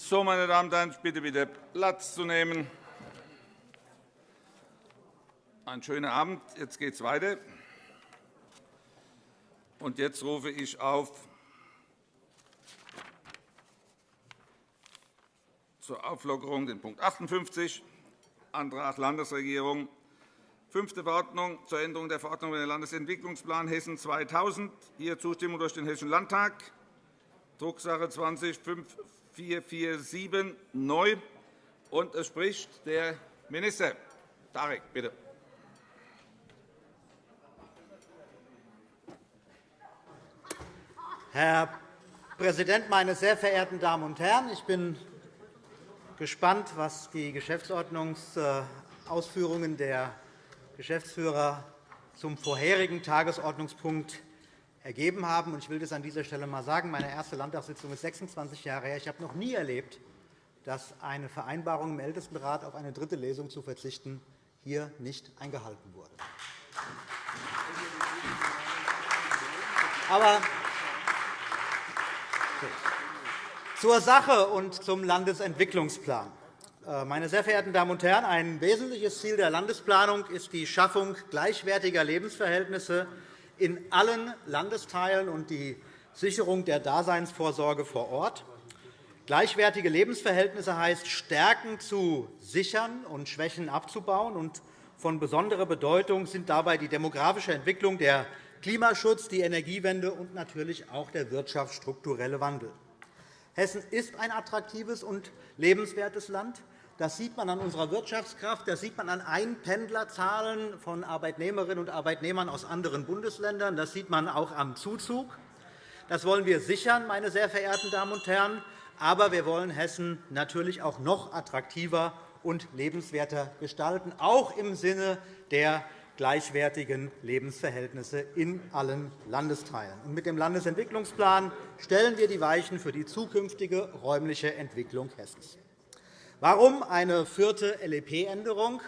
So, meine Damen und Herren, ich bitte wieder Platz zu nehmen. Einen schönen Abend. Jetzt geht es weiter. Und jetzt rufe ich auf zur Auflockerung den Punkt 58, Antrag Landesregierung, fünfte Verordnung zur Änderung der Verordnung über den Landesentwicklungsplan Hessen 2000. Hier Zustimmung durch den Hessischen Landtag. Drucksache 20 5447 neu. Und es spricht der Minister. Tarek, bitte. Herr Präsident, meine sehr verehrten Damen und Herren! Ich bin gespannt, was die Geschäftsordnungsausführungen der Geschäftsführer zum vorherigen Tagesordnungspunkt ergeben haben. Ich will das an dieser Stelle einmal sagen. Meine erste Landtagssitzung ist 26 Jahre her. Ich habe noch nie erlebt, dass eine Vereinbarung im Ältestenrat auf eine dritte Lesung zu verzichten hier nicht eingehalten wurde. Aber zur Sache und zum Landesentwicklungsplan. Äh, meine sehr verehrten Damen und Herren, ein wesentliches Ziel der Landesplanung ist die Schaffung gleichwertiger Lebensverhältnisse in allen Landesteilen und die Sicherung der Daseinsvorsorge vor Ort. Gleichwertige Lebensverhältnisse heißt, Stärken zu sichern und Schwächen abzubauen. Von besonderer Bedeutung sind dabei die demografische Entwicklung, der Klimaschutz, die Energiewende und natürlich auch der wirtschaftsstrukturelle Wandel. Hessen ist ein attraktives und lebenswertes Land. Das sieht man an unserer Wirtschaftskraft, das sieht man an Einpendlerzahlen von Arbeitnehmerinnen und Arbeitnehmern aus anderen Bundesländern, das sieht man auch am Zuzug. Das wollen wir sichern, meine sehr verehrten Damen und Herren. Aber wir wollen Hessen natürlich auch noch attraktiver und lebenswerter gestalten, auch im Sinne der gleichwertigen Lebensverhältnisse in allen Landesteilen. Mit dem Landesentwicklungsplan stellen wir die Weichen für die zukünftige räumliche Entwicklung Hessens. Warum eine vierte LEP-Änderung?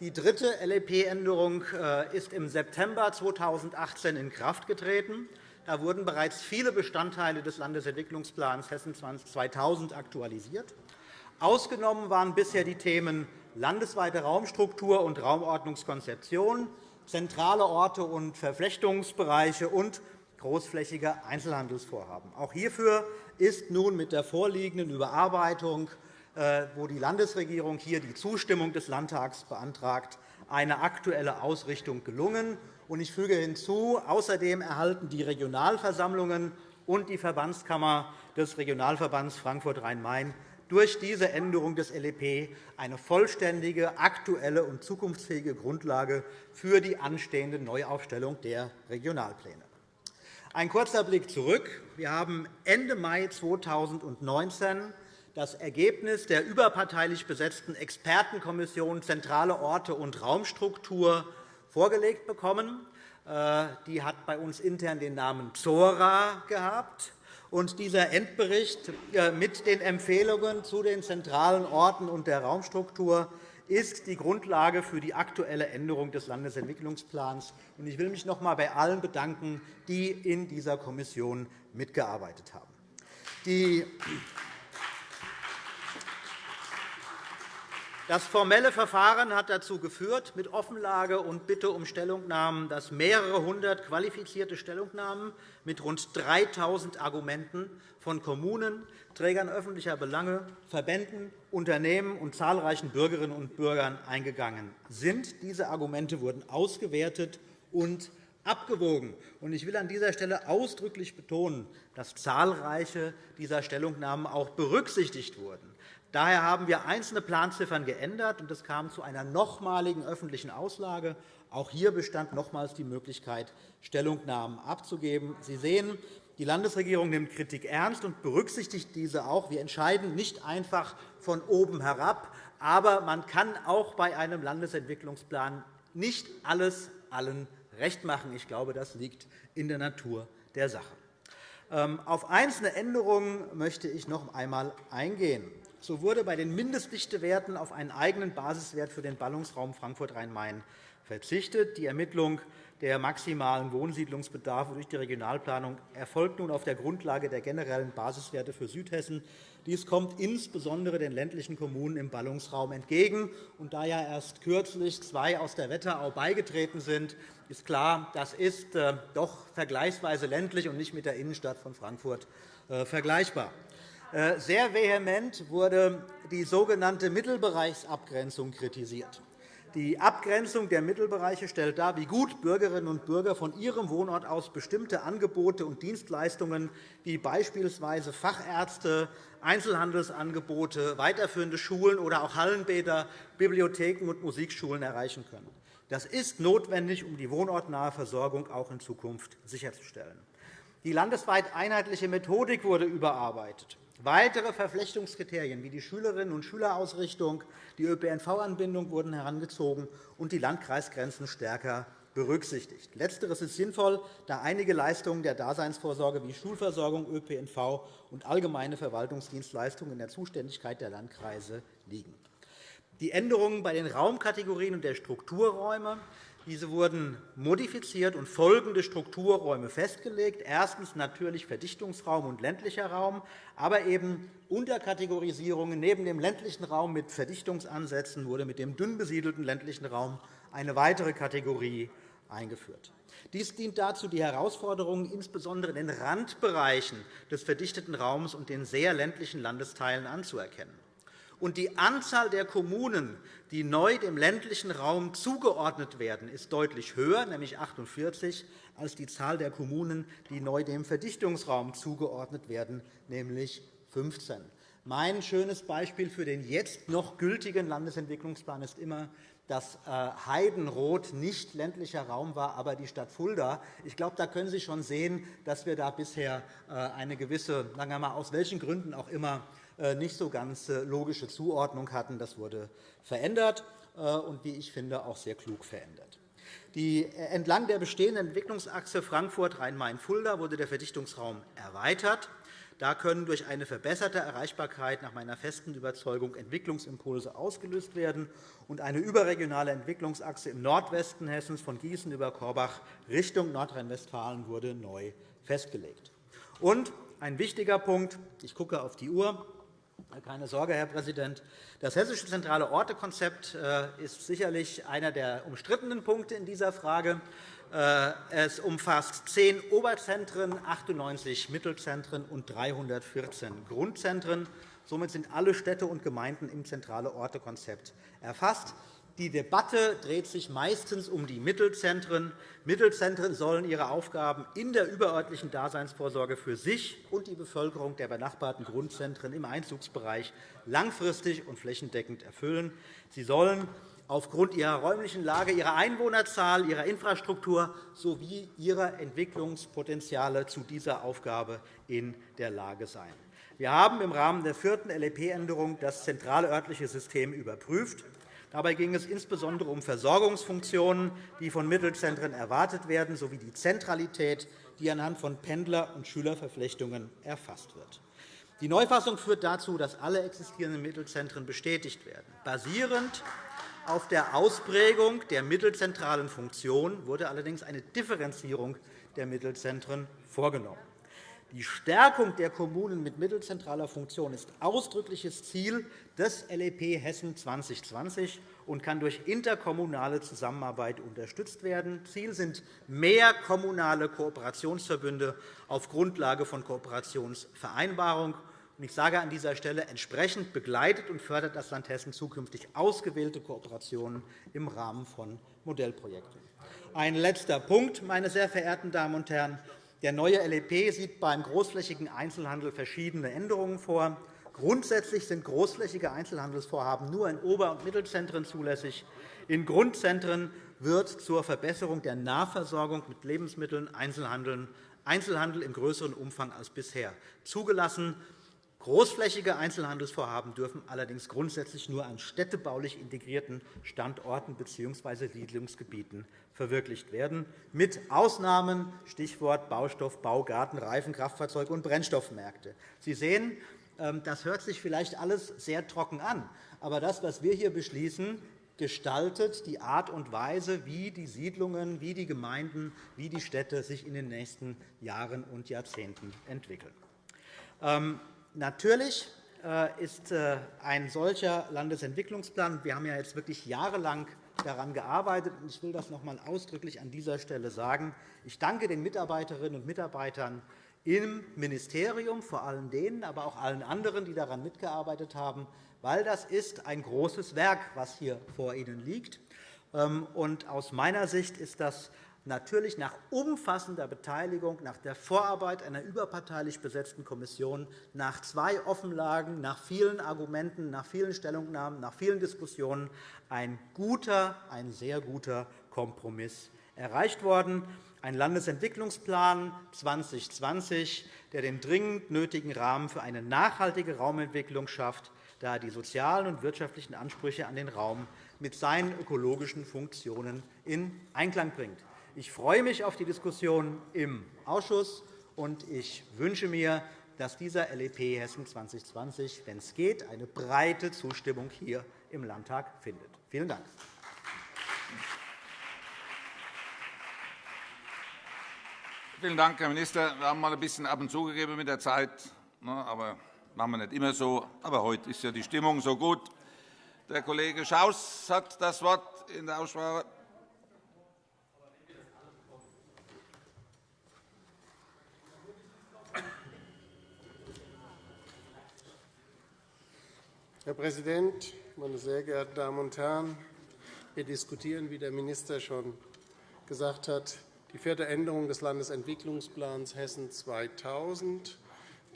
Die dritte LEP-Änderung äh, ist im September 2018 in Kraft getreten. Da wurden bereits viele Bestandteile des Landesentwicklungsplans Hessen 2000 aktualisiert. Ausgenommen waren bisher die Themen landesweite Raumstruktur und Raumordnungskonzeption, zentrale Orte und Verflechtungsbereiche und großflächige Einzelhandelsvorhaben. Auch hierfür ist nun mit der vorliegenden Überarbeitung wo die Landesregierung hier die Zustimmung des Landtags beantragt, eine aktuelle Ausrichtung gelungen. Ich füge hinzu, außerdem erhalten die Regionalversammlungen und die Verbandskammer des Regionalverbands Frankfurt-Rhein-Main durch diese Änderung des LEP eine vollständige, aktuelle und zukunftsfähige Grundlage für die anstehende Neuaufstellung der Regionalpläne. Ein kurzer Blick zurück. Wir haben Ende Mai 2019 das Ergebnis der überparteilich besetzten Expertenkommission Zentrale Orte und Raumstruktur vorgelegt bekommen. Äh, die hat bei uns intern den Namen ZORA gehabt. Und dieser Endbericht äh, mit den Empfehlungen zu den zentralen Orten und der Raumstruktur ist die Grundlage für die aktuelle Änderung des Landesentwicklungsplans. Ich will mich noch einmal bei allen bedanken, die in dieser Kommission mitgearbeitet haben. Die Das formelle Verfahren hat dazu geführt, mit Offenlage und Bitte um Stellungnahmen, dass mehrere hundert qualifizierte Stellungnahmen mit rund 3.000 Argumenten von Kommunen, Trägern öffentlicher Belange, Verbänden, Unternehmen und zahlreichen Bürgerinnen und Bürgern eingegangen sind. Diese Argumente wurden ausgewertet und abgewogen. Ich will an dieser Stelle ausdrücklich betonen, dass zahlreiche dieser Stellungnahmen auch berücksichtigt wurden. Daher haben wir einzelne Planziffern geändert, und es kam zu einer nochmaligen öffentlichen Auslage. Auch hier bestand nochmals die Möglichkeit, Stellungnahmen abzugeben. Sie sehen, die Landesregierung nimmt Kritik ernst und berücksichtigt diese auch. Wir entscheiden nicht einfach von oben herab, aber man kann auch bei einem Landesentwicklungsplan nicht alles allen recht machen. Ich glaube, das liegt in der Natur der Sache. Ähm, auf einzelne Änderungen möchte ich noch einmal eingehen. So wurde bei den Mindestdichtewerten auf einen eigenen Basiswert für den Ballungsraum Frankfurt-Rhein-Main verzichtet. Die Ermittlung der maximalen Wohnsiedlungsbedarfe durch die Regionalplanung erfolgt nun auf der Grundlage der generellen Basiswerte für Südhessen. Dies kommt insbesondere den ländlichen Kommunen im Ballungsraum entgegen. Und da ja erst kürzlich zwei aus der Wetterau beigetreten sind, ist klar, das ist äh, doch vergleichsweise ländlich und nicht mit der Innenstadt von Frankfurt äh, vergleichbar. Äh, sehr vehement wurde die sogenannte Mittelbereichsabgrenzung kritisiert. Die Abgrenzung der Mittelbereiche stellt dar, wie gut Bürgerinnen und Bürger von ihrem Wohnort aus bestimmte Angebote und Dienstleistungen wie beispielsweise Fachärzte, Einzelhandelsangebote, weiterführende Schulen oder auch Hallenbäder, Bibliotheken und Musikschulen erreichen können. Das ist notwendig, um die wohnortnahe Versorgung auch in Zukunft sicherzustellen. Die landesweit einheitliche Methodik wurde überarbeitet. Weitere Verflechtungskriterien wie die Schülerinnen- und Schülerausrichtung, die ÖPNV-Anbindung wurden herangezogen und die Landkreisgrenzen stärker berücksichtigt. Letzteres ist sinnvoll, da einige Leistungen der Daseinsvorsorge wie Schulversorgung, ÖPNV und allgemeine Verwaltungsdienstleistungen in der Zuständigkeit der Landkreise liegen. Die Änderungen bei den Raumkategorien und der Strukturräume diese wurden modifiziert und folgende Strukturräume festgelegt. Erstens natürlich Verdichtungsraum und ländlicher Raum, aber eben Unterkategorisierungen. Neben dem ländlichen Raum mit Verdichtungsansätzen wurde mit dem dünn besiedelten ländlichen Raum eine weitere Kategorie eingeführt. Dies dient dazu, die Herausforderungen insbesondere in den Randbereichen des verdichteten Raums und den sehr ländlichen Landesteilen anzuerkennen und die Anzahl der Kommunen, die neu dem ländlichen Raum zugeordnet werden, ist deutlich höher, nämlich 48, als die Zahl der Kommunen, die neu dem Verdichtungsraum zugeordnet werden, nämlich 15. Mein schönes Beispiel für den jetzt noch gültigen Landesentwicklungsplan ist immer, dass äh, Heidenroth nicht ländlicher Raum war, aber die Stadt Fulda. Ich glaube, da können Sie schon sehen, dass wir da bisher äh, eine gewisse, sagen wir mal, aus welchen Gründen auch immer, nicht so ganz äh, logische Zuordnung hatten. Das wurde verändert äh, und, wie ich finde, auch sehr klug verändert. Die, entlang der bestehenden Entwicklungsachse Frankfurt-Rhein-Main-Fulda wurde der Verdichtungsraum erweitert. Da können durch eine verbesserte Erreichbarkeit nach meiner festen Überzeugung Entwicklungsimpulse ausgelöst werden. und Eine überregionale Entwicklungsachse im Nordwesten Hessens von Gießen über Korbach Richtung Nordrhein-Westfalen wurde neu festgelegt. Und ein wichtiger Punkt, ich gucke auf die Uhr, keine Sorge, Herr Präsident. Das Hessische zentrale Ortekonzept äh, ist sicherlich einer der umstrittenen Punkte in dieser Frage. Äh, es umfasst zehn Oberzentren, 98 Mittelzentren und 314 Grundzentren. Somit sind alle Städte und Gemeinden im zentrale Ortekonzept erfasst. Die Debatte dreht sich meistens um die Mittelzentren. Mittelzentren sollen ihre Aufgaben in der überörtlichen Daseinsvorsorge für sich und die Bevölkerung der benachbarten Grundzentren im Einzugsbereich langfristig und flächendeckend erfüllen. Sie sollen aufgrund ihrer räumlichen Lage, ihrer Einwohnerzahl, ihrer Infrastruktur sowie ihrer Entwicklungspotenziale zu dieser Aufgabe in der Lage sein. Wir haben im Rahmen der vierten LEP-Änderung das zentrale örtliche System überprüft. Dabei ging es insbesondere um Versorgungsfunktionen, die von Mittelzentren erwartet werden, sowie die Zentralität, die anhand von Pendler- und Schülerverflechtungen erfasst wird. Die Neufassung führt dazu, dass alle existierenden Mittelzentren bestätigt werden. Basierend auf der Ausprägung der mittelzentralen Funktion wurde allerdings eine Differenzierung der Mittelzentren vorgenommen. Die Stärkung der Kommunen mit mittelzentraler Funktion ist ausdrückliches Ziel des LEP Hessen 2020 und kann durch interkommunale Zusammenarbeit unterstützt werden. Ziel sind mehr kommunale Kooperationsverbünde auf Grundlage von Kooperationsvereinbarungen. Ich sage an dieser Stelle, entsprechend begleitet und fördert das Land Hessen zukünftig ausgewählte Kooperationen im Rahmen von Modellprojekten. Ein letzter Punkt, meine sehr verehrten Damen und Herren. Der neue LEP sieht beim großflächigen Einzelhandel verschiedene Änderungen vor. Grundsätzlich sind großflächige Einzelhandelsvorhaben nur in Ober- und Mittelzentren zulässig. In Grundzentren wird zur Verbesserung der Nahversorgung mit Lebensmitteln Einzelhandel in größerem Umfang als bisher zugelassen. Großflächige Einzelhandelsvorhaben dürfen allerdings grundsätzlich nur an städtebaulich integrierten Standorten bzw. Siedlungsgebieten verwirklicht werden, mit Ausnahmen Stichwort Baustoff, Baugarten, Reifen, Kraftfahrzeug und Brennstoffmärkte. Sie sehen, ähm, das hört sich vielleicht alles sehr trocken an. Aber das, was wir hier beschließen, gestaltet die Art und Weise, wie die Siedlungen, wie die Gemeinden, wie die Städte sich in den nächsten Jahren und Jahrzehnten entwickeln. Natürlich äh, ist äh, ein solcher Landesentwicklungsplan, wir haben ja jetzt wirklich jahrelang daran gearbeitet, und ich will das noch einmal ausdrücklich an dieser Stelle sagen. Ich danke den Mitarbeiterinnen und Mitarbeitern im Ministerium, vor allem denen, aber auch allen anderen, die daran mitgearbeitet haben, weil das ist ein großes Werk, was hier vor Ihnen liegt. Ähm, aus meiner Sicht ist das natürlich nach umfassender Beteiligung, nach der Vorarbeit einer überparteilich besetzten Kommission, nach zwei Offenlagen, nach vielen Argumenten, nach vielen Stellungnahmen, nach vielen Diskussionen ein guter, ein sehr guter Kompromiss erreicht worden. Ein Landesentwicklungsplan 2020, der den dringend nötigen Rahmen für eine nachhaltige Raumentwicklung schafft, da er die sozialen und wirtschaftlichen Ansprüche an den Raum mit seinen ökologischen Funktionen in Einklang bringt. Ich freue mich auf die Diskussion im Ausschuss, und ich wünsche mir, dass dieser LEP Hessen 2020, wenn es geht, eine breite Zustimmung hier im Landtag findet. Vielen Dank. Vielen Dank, Herr Minister. Wir haben mal ein bisschen ab und zugegeben mit der Zeit, ne, aber machen wir nicht immer so. Aber heute ist ja die Stimmung so gut. Der Kollege Schaus hat das Wort in der Aussprache. Herr Präsident, meine sehr geehrten Damen und Herren! Wir diskutieren, wie der Minister schon gesagt hat, die vierte Änderung des Landesentwicklungsplans Hessen 2000.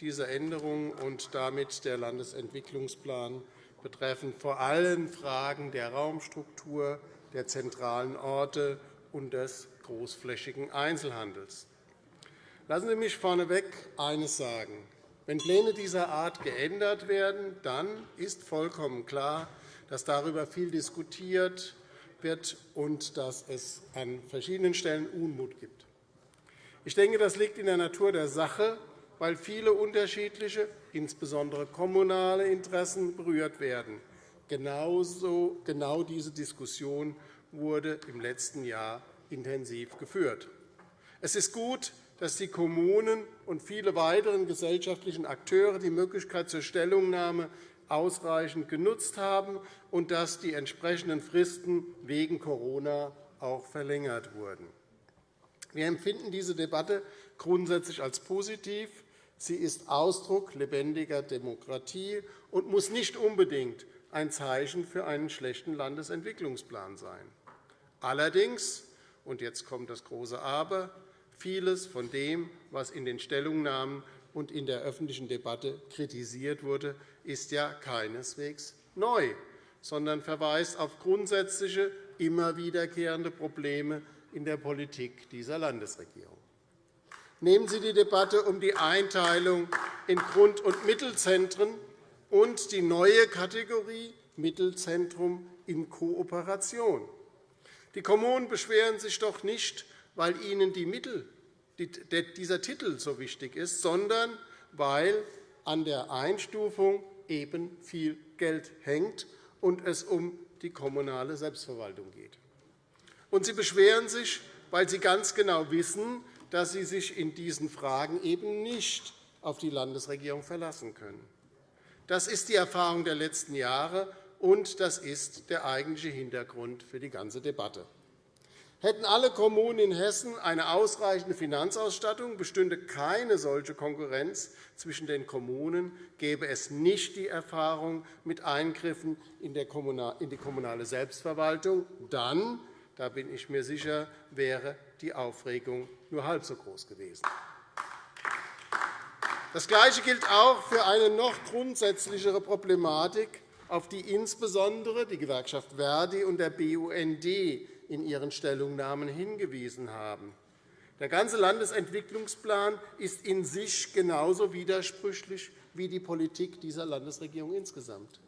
Diese Änderung und damit der Landesentwicklungsplan betreffen vor allem Fragen der Raumstruktur, der zentralen Orte und des großflächigen Einzelhandels. Lassen Sie mich vorneweg eines sagen. Wenn Pläne dieser Art geändert werden, dann ist vollkommen klar, dass darüber viel diskutiert wird und dass es an verschiedenen Stellen Unmut gibt. Ich denke, das liegt in der Natur der Sache, weil viele unterschiedliche, insbesondere kommunale Interessen berührt werden. Genauso, genau diese Diskussion wurde im letzten Jahr intensiv geführt. Es ist gut, dass die Kommunen und viele weitere gesellschaftliche Akteure die Möglichkeit zur Stellungnahme ausreichend genutzt haben und dass die entsprechenden Fristen wegen Corona auch verlängert wurden. Wir empfinden diese Debatte grundsätzlich als positiv. Sie ist Ausdruck lebendiger Demokratie und muss nicht unbedingt ein Zeichen für einen schlechten Landesentwicklungsplan sein. Allerdings, und jetzt kommt das große Aber, vieles von dem, was in den Stellungnahmen und in der öffentlichen Debatte kritisiert wurde, ist ja keineswegs neu, sondern verweist auf grundsätzliche, immer wiederkehrende Probleme in der Politik dieser Landesregierung. Nehmen Sie die Debatte um die Einteilung in Grund- und Mittelzentren und die neue Kategorie Mittelzentrum in Kooperation. Die Kommunen beschweren sich doch nicht, weil ihnen die Mittel, dieser Titel so wichtig ist, sondern weil an der Einstufung eben viel Geld hängt und es um die kommunale Selbstverwaltung geht. Und sie beschweren sich, weil sie ganz genau wissen, dass sie sich in diesen Fragen eben nicht auf die Landesregierung verlassen können. Das ist die Erfahrung der letzten Jahre, und das ist der eigentliche Hintergrund für die ganze Debatte. Hätten alle Kommunen in Hessen eine ausreichende Finanzausstattung, bestünde keine solche Konkurrenz zwischen den Kommunen, gäbe es nicht die Erfahrung mit Eingriffen in die kommunale Selbstverwaltung. Dann, da bin ich mir sicher, wäre die Aufregung nur halb so groß gewesen. Das Gleiche gilt auch für eine noch grundsätzlichere Problematik, auf die insbesondere die Gewerkschaft Verdi und der BUND in ihren Stellungnahmen hingewiesen haben. Der ganze Landesentwicklungsplan ist in sich genauso widersprüchlich wie die Politik dieser Landesregierung insgesamt.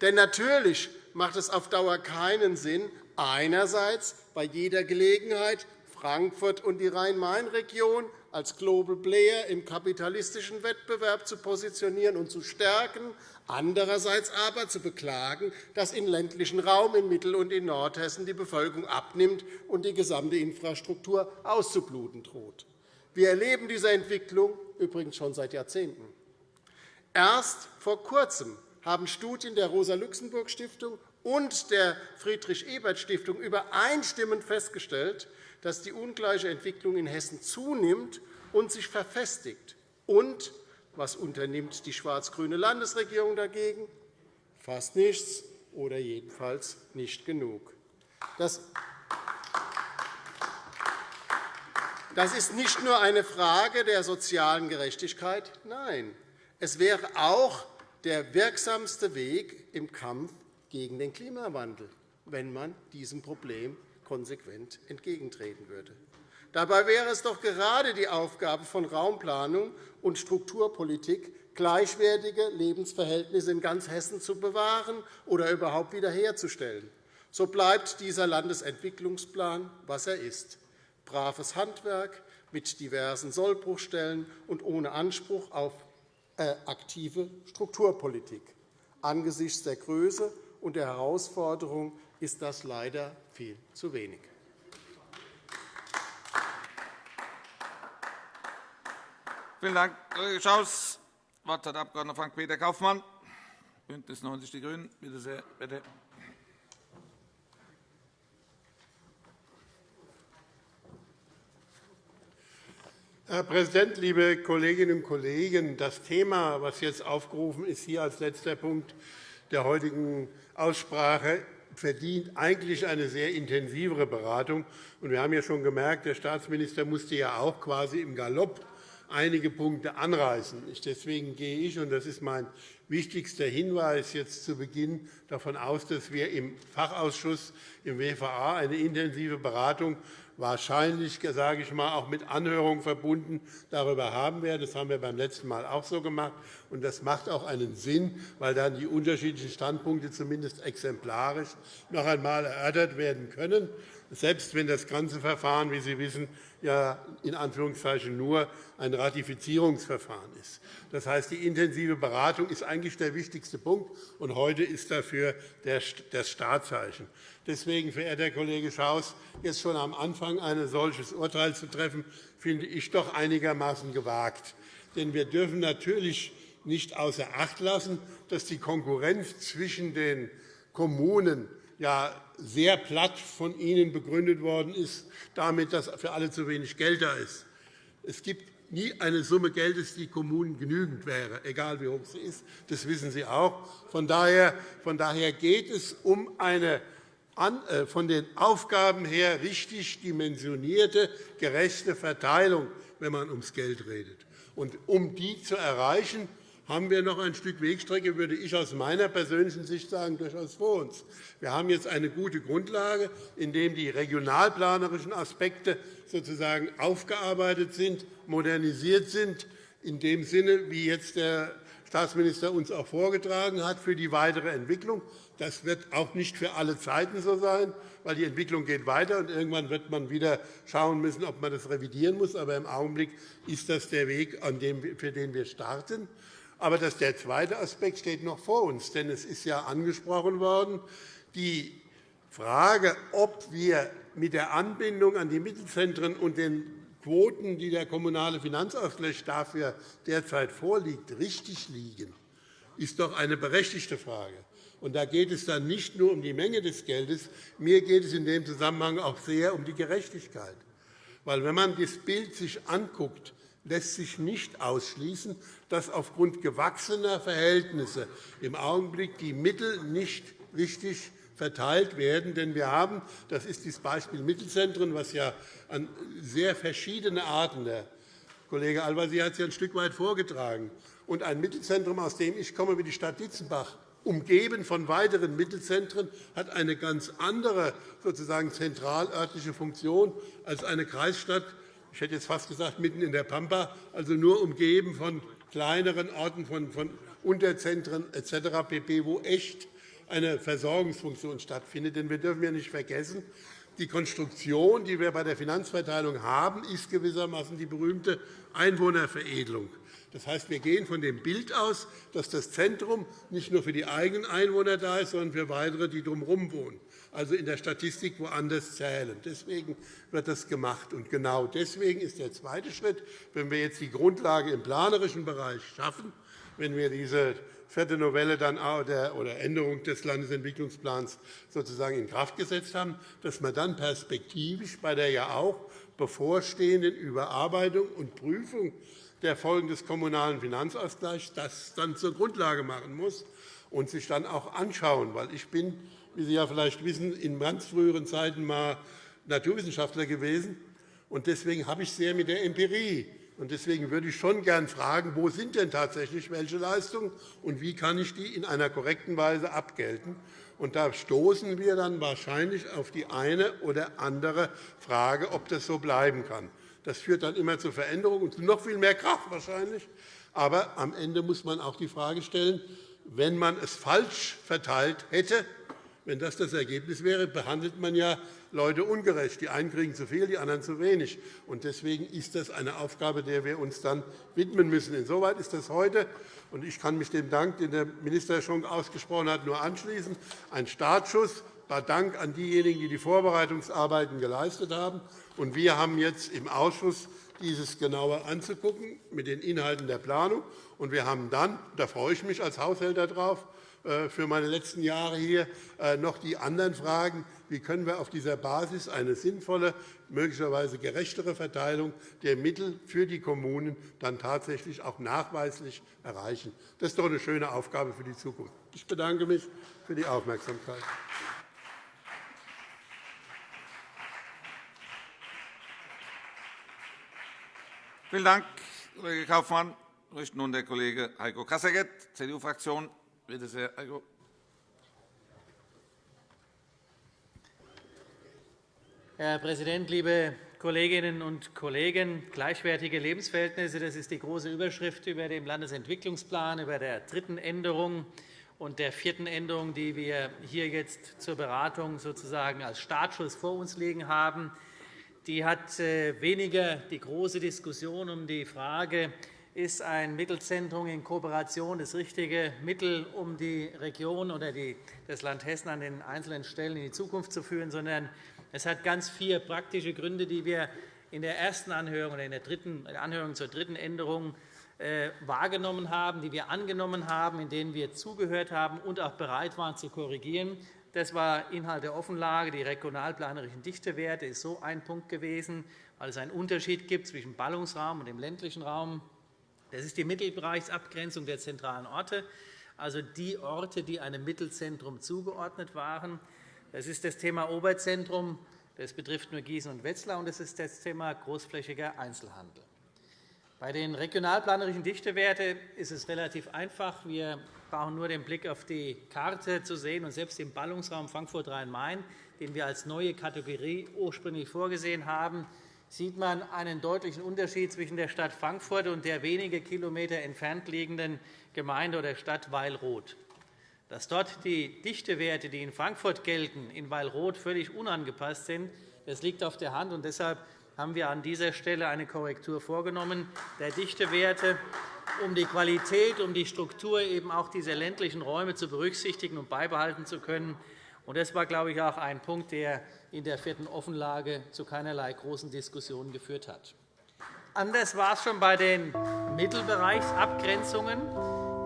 Denn natürlich macht es auf Dauer keinen Sinn, einerseits bei jeder Gelegenheit Frankfurt und die Rhein-Main-Region als Global Player im kapitalistischen Wettbewerb zu positionieren und zu stärken, andererseits aber zu beklagen, dass im ländlichen Raum in Mittel- und in Nordhessen die Bevölkerung abnimmt und die gesamte Infrastruktur auszubluten droht. Wir erleben diese Entwicklung übrigens schon seit Jahrzehnten. Erst vor Kurzem haben Studien der Rosa-Luxemburg-Stiftung und der Friedrich-Ebert-Stiftung übereinstimmend festgestellt, dass die ungleiche Entwicklung in Hessen zunimmt und sich verfestigt. Und was unternimmt die schwarz-grüne Landesregierung dagegen? Fast nichts oder jedenfalls nicht genug. Das Das ist nicht nur eine Frage der sozialen Gerechtigkeit. Nein, es wäre auch der wirksamste Weg im Kampf gegen den Klimawandel, wenn man diesem Problem konsequent entgegentreten würde. Dabei wäre es doch gerade die Aufgabe von Raumplanung und Strukturpolitik, gleichwertige Lebensverhältnisse in ganz Hessen zu bewahren oder überhaupt wiederherzustellen. So bleibt dieser Landesentwicklungsplan, was er ist, braves Handwerk mit diversen Sollbruchstellen und ohne Anspruch auf äh, aktive Strukturpolitik. Angesichts der Größe und der Herausforderung ist das leider viel zu wenig. Vielen Dank, Kollege Schaus. Das Wort hat der Abg. Frank-Peter Kaufmann, BÜNDNIS 90 die GRÜNEN. Bitte sehr, bitte. Herr Präsident, liebe Kolleginnen und Kollegen! Das Thema, das jetzt aufgerufen ist, hier als letzter Punkt der heutigen Aussprache, verdient eigentlich eine sehr intensivere Beratung. Wir haben ja schon gemerkt, der Staatsminister musste ja auch quasi im Galopp einige Punkte anreißen. Deswegen gehe ich, und das ist mein wichtigster Hinweis jetzt zu Beginn, davon aus, dass wir im Fachausschuss im WVA eine intensive Beratung wahrscheinlich sage ich mal, auch mit Anhörung verbunden darüber haben werden. Das haben wir beim letzten Mal auch so gemacht. Und das macht auch einen Sinn, weil dann die unterschiedlichen Standpunkte zumindest exemplarisch noch einmal erörtert werden können, selbst wenn das ganze Verfahren, wie Sie wissen, ja in Anführungszeichen nur ein Ratifizierungsverfahren ist. Das heißt, die intensive Beratung ist eigentlich der wichtigste Punkt, und heute ist dafür das Startzeichen. Deswegen, verehrter Kollege Schaus, jetzt schon am Anfang ein solches Urteil zu treffen, finde ich doch einigermaßen gewagt. Denn wir dürfen natürlich nicht außer Acht lassen, dass die Konkurrenz zwischen den Kommunen ja sehr platt von Ihnen begründet worden ist, damit, dass für alle zu wenig Geld da ist. Es gibt nie eine Summe Geldes, die Kommunen genügend wäre, egal wie hoch sie ist. Das wissen Sie auch. Von daher geht es um eine äh, von den Aufgaben her richtig dimensionierte, gerechte Verteilung, wenn man ums Geld redet. Und um die zu erreichen, haben wir noch ein Stück Wegstrecke, würde ich aus meiner persönlichen Sicht sagen, durchaus vor uns. Wir haben jetzt eine gute Grundlage, in der die regionalplanerischen Aspekte sozusagen aufgearbeitet sind, modernisiert sind, in dem Sinne, wie jetzt der Staatsminister uns auch vorgetragen hat, für die weitere Entwicklung. Das wird auch nicht für alle Zeiten so sein, weil die Entwicklung geht weiter und irgendwann wird man wieder schauen müssen, ob man das revidieren muss. Aber im Augenblick ist das der Weg, für den wir starten. Aber der zweite Aspekt steht noch vor uns. Denn es ist ja angesprochen worden, die Frage, ob wir mit der Anbindung an die Mittelzentren und den Quoten, die der Kommunale Finanzausgleich dafür derzeit vorliegt, richtig liegen, ist doch eine berechtigte Frage. Und da geht es dann nicht nur um die Menge des Geldes. Mir geht es in dem Zusammenhang auch sehr um die Gerechtigkeit. Weil, wenn man das Bild sich anguckt, lässt sich nicht ausschließen, dass aufgrund gewachsener Verhältnisse im Augenblick die Mittel nicht richtig verteilt werden. Denn wir haben, das ist das Beispiel Mittelzentren, was ja an sehr verschiedene Arten, der Kollege Al-Wazir hat es ja ein Stück weit vorgetragen, und ein Mittelzentrum, aus dem ich komme, wie die Stadt Dietzenbach, umgeben von weiteren Mittelzentren, hat eine ganz andere sozusagen zentralörtliche Funktion als eine Kreisstadt, ich hätte jetzt fast gesagt, mitten in der Pampa, also nur umgeben von kleineren Orten, von, von Unterzentren etc., pp., wo echt eine Versorgungsfunktion stattfindet. Denn wir dürfen ja nicht vergessen, die Konstruktion, die wir bei der Finanzverteilung haben, ist gewissermaßen die berühmte Einwohnerveredelung. Das heißt, wir gehen von dem Bild aus, dass das Zentrum nicht nur für die eigenen Einwohner da ist, sondern für weitere, die drumherum wohnen, also in der Statistik woanders zählen. Deswegen wird das gemacht. Und genau deswegen ist der zweite Schritt, wenn wir jetzt die Grundlage im planerischen Bereich schaffen, wenn wir diese vierte Novelle dann oder Änderung des Landesentwicklungsplans sozusagen in Kraft gesetzt haben, dass man dann perspektivisch bei der ja auch bevorstehenden Überarbeitung und Prüfung der Folgen des Kommunalen Finanzausgleichs das dann zur Grundlage machen muss und sich dann auch anschauen. Weil ich bin, wie Sie ja vielleicht wissen, in ganz früheren Zeiten mal Naturwissenschaftler gewesen. Und deswegen habe ich sehr mit der Empirie Deswegen würde ich schon gern fragen, wo sind denn tatsächlich welche Leistungen und wie kann ich die in einer korrekten Weise abgelten. Und da stoßen wir dann wahrscheinlich auf die eine oder andere Frage, ob das so bleiben kann. Das führt dann immer zu Veränderungen und zu noch viel mehr Kraft wahrscheinlich. Aber am Ende muss man auch die Frage stellen, wenn man es falsch verteilt hätte, wenn das das Ergebnis wäre, behandelt man ja Leute ungerecht. Die einen kriegen zu viel, die anderen zu wenig. Deswegen ist das eine Aufgabe, der wir uns dann widmen müssen. Insoweit ist das heute, und ich kann mich dem Dank, den der Minister schon ausgesprochen hat, nur anschließen, ein Startschuss. Dank an diejenigen, die die Vorbereitungsarbeiten geleistet haben. wir haben jetzt im Ausschuss dieses genauer anzugucken mit den Inhalten der Planung. Und wir haben dann, da freue ich mich als Haushälter drauf, für meine letzten Jahre hier äh, noch die anderen Fragen. Wie können wir auf dieser Basis eine sinnvolle, möglicherweise gerechtere Verteilung der Mittel für die Kommunen dann tatsächlich auch nachweislich erreichen? Das ist doch eine schöne Aufgabe für die Zukunft. Ich bedanke mich für die Aufmerksamkeit. Vielen Dank, Kollege Kaufmann. Ich möchte nun der Kollege Heiko Kasseckert, CDU-Fraktion, Bitte sehr, Heiko. Herr Präsident, liebe Kolleginnen und Kollegen! Gleichwertige Lebensverhältnisse das ist die große Überschrift über dem Landesentwicklungsplan, über der dritten Änderung und der vierten Änderung, die wir hier jetzt zur Beratung sozusagen als Startschuss vor uns liegen haben. Die hat äh, weniger die große Diskussion um die Frage, ist ein Mittelzentrum in Kooperation das richtige Mittel, um die Region oder das Land Hessen an den einzelnen Stellen in die Zukunft zu führen, sondern es hat ganz vier praktische Gründe, die wir in der ersten Anhörung oder in der dritten Anhörung zur dritten Änderung äh, wahrgenommen haben, die wir angenommen haben, in denen wir zugehört haben und auch bereit waren zu korrigieren. Das war Inhalt der Offenlage. Die regionalplanerischen Dichtewerte ist so ein Punkt gewesen, weil es einen Unterschied gibt zwischen Ballungsraum und dem ländlichen Raum. Das ist die Mittelbereichsabgrenzung der zentralen Orte, also die Orte, die einem Mittelzentrum zugeordnet waren. Das ist das Thema Oberzentrum. Das betrifft nur Gießen und Wetzlar. Und das ist das Thema großflächiger Einzelhandel. Bei den regionalplanerischen Dichtewerten ist es relativ einfach. Wir brauchen nur den Blick auf die Karte zu sehen. Und selbst im Ballungsraum Frankfurt-Rhein-Main, den wir als neue Kategorie ursprünglich vorgesehen haben, sieht man einen deutlichen Unterschied zwischen der Stadt Frankfurt und der wenige Kilometer entfernt liegenden Gemeinde oder Stadt Weilroth. Dass dort die Dichtewerte, die in Frankfurt gelten, in Weilroth völlig unangepasst sind, das liegt auf der Hand. Und deshalb haben wir an dieser Stelle eine Korrektur vorgenommen der Dichtewerte, um die Qualität, um die Struktur eben auch dieser ländlichen Räume zu berücksichtigen und beibehalten zu können. Das war, glaube ich, auch ein Punkt, der in der vierten Offenlage zu keinerlei großen Diskussionen geführt hat. Anders war es schon bei den Mittelbereichsabgrenzungen.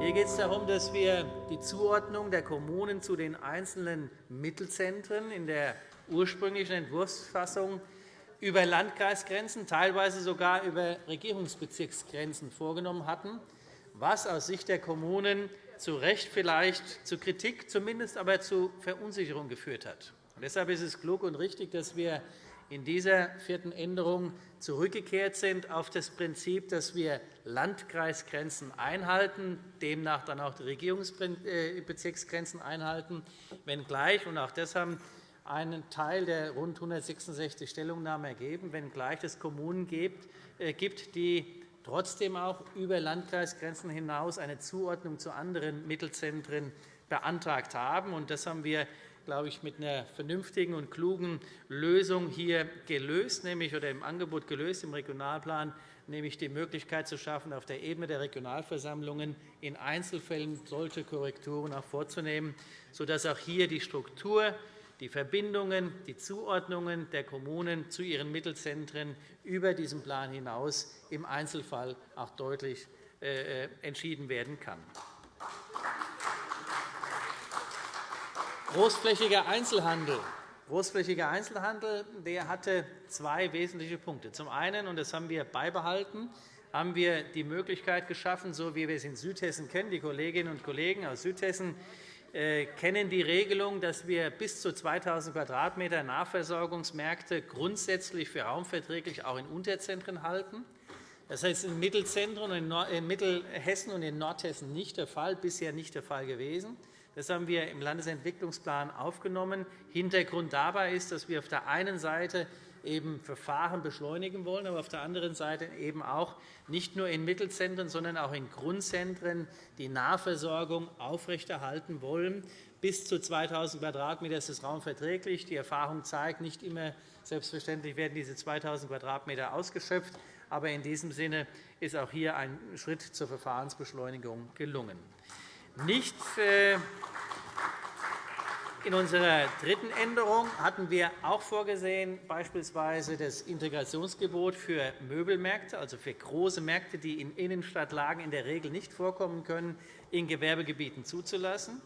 Hier geht es darum, dass wir die Zuordnung der Kommunen zu den einzelnen Mittelzentren in der ursprünglichen Entwurfsfassung über Landkreisgrenzen, teilweise sogar über Regierungsbezirksgrenzen vorgenommen hatten, was aus Sicht der Kommunen zu Recht vielleicht zu Kritik, zumindest aber zu Verunsicherung geführt hat. Deshalb ist es klug und richtig, dass wir in dieser vierten Änderung zurückgekehrt sind auf das Prinzip, dass wir Landkreisgrenzen einhalten, demnach dann auch die Regierungsbezirksgrenzen einhalten, wenngleich, und auch das haben einen Teil der rund 166 Stellungnahmen ergeben, wenngleich es Kommunen äh, gibt, die trotzdem auch über Landkreisgrenzen hinaus eine Zuordnung zu anderen Mittelzentren beantragt haben. Das haben wir glaube ich, mit einer vernünftigen und klugen Lösung hier gelöst, nämlich oder im Angebot gelöst im Regionalplan, nämlich die Möglichkeit zu schaffen, auf der Ebene der Regionalversammlungen in Einzelfällen solche Korrekturen auch vorzunehmen, sodass auch hier die Struktur, die Verbindungen, die Zuordnungen der Kommunen zu ihren Mittelzentren über diesen Plan hinaus im Einzelfall auch deutlich äh, äh, entschieden werden kann. Großflächiger Einzelhandel. Großflächiger Einzelhandel der hatte zwei wesentliche Punkte. Zum einen, und das haben wir beibehalten, haben wir die Möglichkeit geschaffen, so wie wir es in Südhessen kennen. Die Kolleginnen und Kollegen aus Südhessen äh, kennen die Regelung, dass wir bis zu 2.000 Quadratmeter Nahversorgungsmärkte grundsätzlich für raumverträglich auch in Unterzentren halten. Das heißt in Mittelzentren in Mittelhessen und in Nordhessen nicht der Fall, bisher nicht der Fall gewesen. Das haben wir im Landesentwicklungsplan aufgenommen. Hintergrund dabei ist, dass wir auf der einen Seite eben Verfahren beschleunigen wollen, aber auf der anderen Seite eben auch nicht nur in Mittelzentren, sondern auch in Grundzentren die Nahversorgung aufrechterhalten wollen. Bis zu 2.000 Quadratmeter ist das Raum verträglich. Die Erfahrung zeigt, nicht immer selbstverständlich werden diese 2.000 Quadratmeter ausgeschöpft. Aber in diesem Sinne ist auch hier ein Schritt zur Verfahrensbeschleunigung gelungen. Nicht äh, in unserer dritten Änderung hatten wir auch vorgesehen, beispielsweise das Integrationsgebot für Möbelmärkte, also für große Märkte, die in Innenstadtlagen in der Regel nicht vorkommen können, in Gewerbegebieten zuzulassen.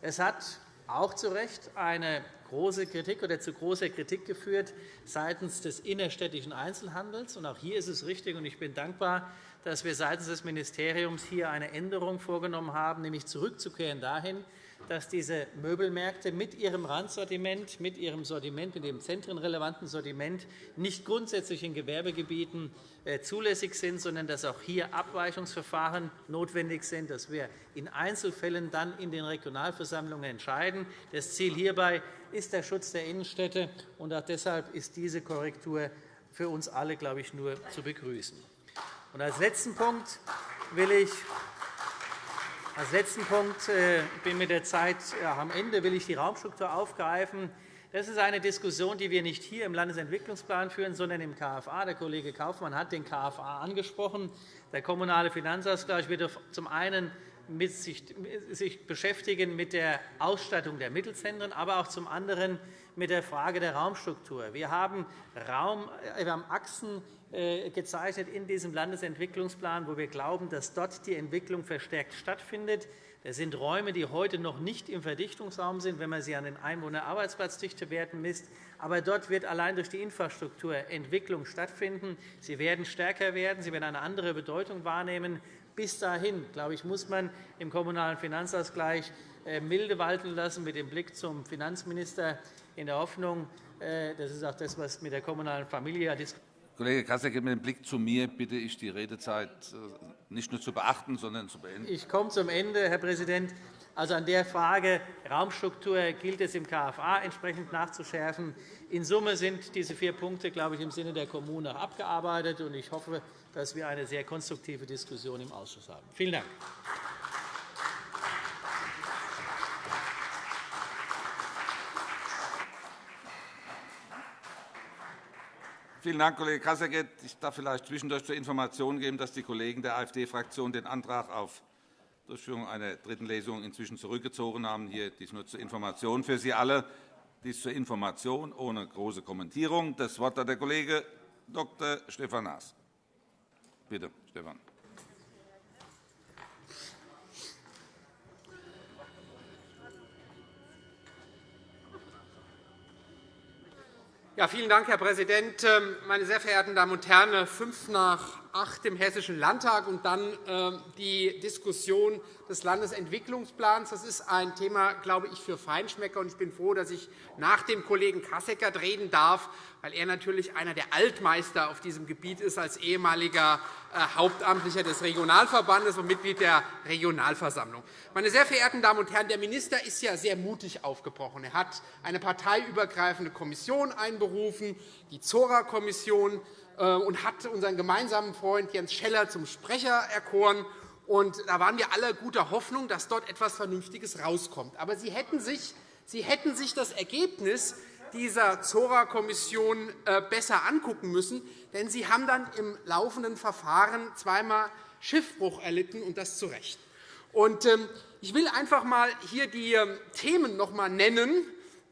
Es hat auch zu Recht eine große Kritik oder zu großer Kritik geführt seitens des innerstädtischen Einzelhandels. Auch hier ist es richtig, und ich bin dankbar, dass wir seitens des Ministeriums hier eine Änderung vorgenommen haben, nämlich zurückzukehren dahin, dass diese Möbelmärkte mit ihrem Randsortiment, mit ihrem Sortiment, mit dem zentrenrelevanten Sortiment nicht grundsätzlich in Gewerbegebieten äh, zulässig sind, sondern dass auch hier Abweichungsverfahren notwendig sind, dass wir in Einzelfällen dann in den Regionalversammlungen entscheiden. Das Ziel hierbei ist der Schutz der Innenstädte, und auch deshalb ist diese Korrektur für uns alle, glaube ich, nur zu begrüßen. Und als letzten Punkt will ich als letzten Punkt äh, bin mit der Zeit am Ende will ich die Raumstruktur aufgreifen. Das ist eine Diskussion, die wir nicht hier im Landesentwicklungsplan führen, sondern im KFA. Der Kollege Kaufmann hat den KFA angesprochen. Der kommunale Finanzausgleich wird zum einen sich beschäftigen mit der Ausstattung der Mittelzentren, aber auch zum anderen mit der Frage der Raumstruktur. Wir haben, Raum, äh, wir haben Achsen äh, gezeichnet in diesem Landesentwicklungsplan, wo wir glauben, dass dort die Entwicklung verstärkt stattfindet. Das sind Räume, die heute noch nicht im Verdichtungsraum sind, wenn man sie an den Einwohner-Arbeitsplatzdichtewerten misst. Aber dort wird allein durch die Infrastruktur Entwicklung stattfinden. Sie werden stärker werden, sie werden eine andere Bedeutung wahrnehmen. Bis dahin, glaube ich, muss man im Kommunalen Finanzausgleich äh, milde walten lassen mit dem Blick zum Finanzminister in der Hoffnung, äh, das ist auch das, was mit der kommunalen Familie diskutiert Kollege Kasseck, mit dem Blick zu mir bitte ich, die Redezeit äh, nicht nur zu beachten, sondern zu beenden. Ich komme zum Ende, Herr Präsident. Also an der Frage Raumstruktur gilt es im KFA entsprechend nachzuschärfen. In Summe sind diese vier Punkte, glaube ich, im Sinne der Kommune abgearbeitet. Ich hoffe, dass wir eine sehr konstruktive Diskussion im Ausschuss haben. Vielen Dank. Vielen Dank, Kollege Kasseckert. Ich darf vielleicht zwischendurch zur Information geben, dass die Kollegen der AfD-Fraktion den Antrag auf Durchführung einer dritten Lesung inzwischen zurückgezogen haben. Hier dies nur zur Information für Sie alle. Dies zur Information ohne große Kommentierung. Das Wort hat der Kollege Dr. Stefan Naas. Bitte, Stefan. Ja, vielen Dank, Herr Präsident. Ähm, meine sehr verehrten Damen und Herren! Fünf nach acht im Hessischen Landtag und dann ähm, die Diskussion des Landesentwicklungsplans. Das ist ein Thema, glaube ich, für Feinschmecker. Ich bin froh, dass ich nach dem Kollegen Kasseckert reden darf, weil er natürlich einer der Altmeister auf diesem Gebiet ist, als ehemaliger äh, Hauptamtlicher des Regionalverbandes und Mitglied der Regionalversammlung. Meine sehr verehrten Damen und Herren, der Minister ist ja sehr mutig aufgebrochen. Er hat eine parteiübergreifende Kommission einberufen, die Zora-Kommission, und hat unseren gemeinsamen Freund Jens Scheller zum Sprecher erkoren. Und da waren wir alle guter Hoffnung, dass dort etwas Vernünftiges herauskommt. Aber Sie hätten sich Sie hätten sich das Ergebnis dieser Zora-Kommission äh, besser angucken müssen, denn Sie haben dann im laufenden Verfahren zweimal Schiffbruch erlitten, und das zu Recht. Ähm, ich will einfach einmal hier die ähm, Themen noch einmal nennen,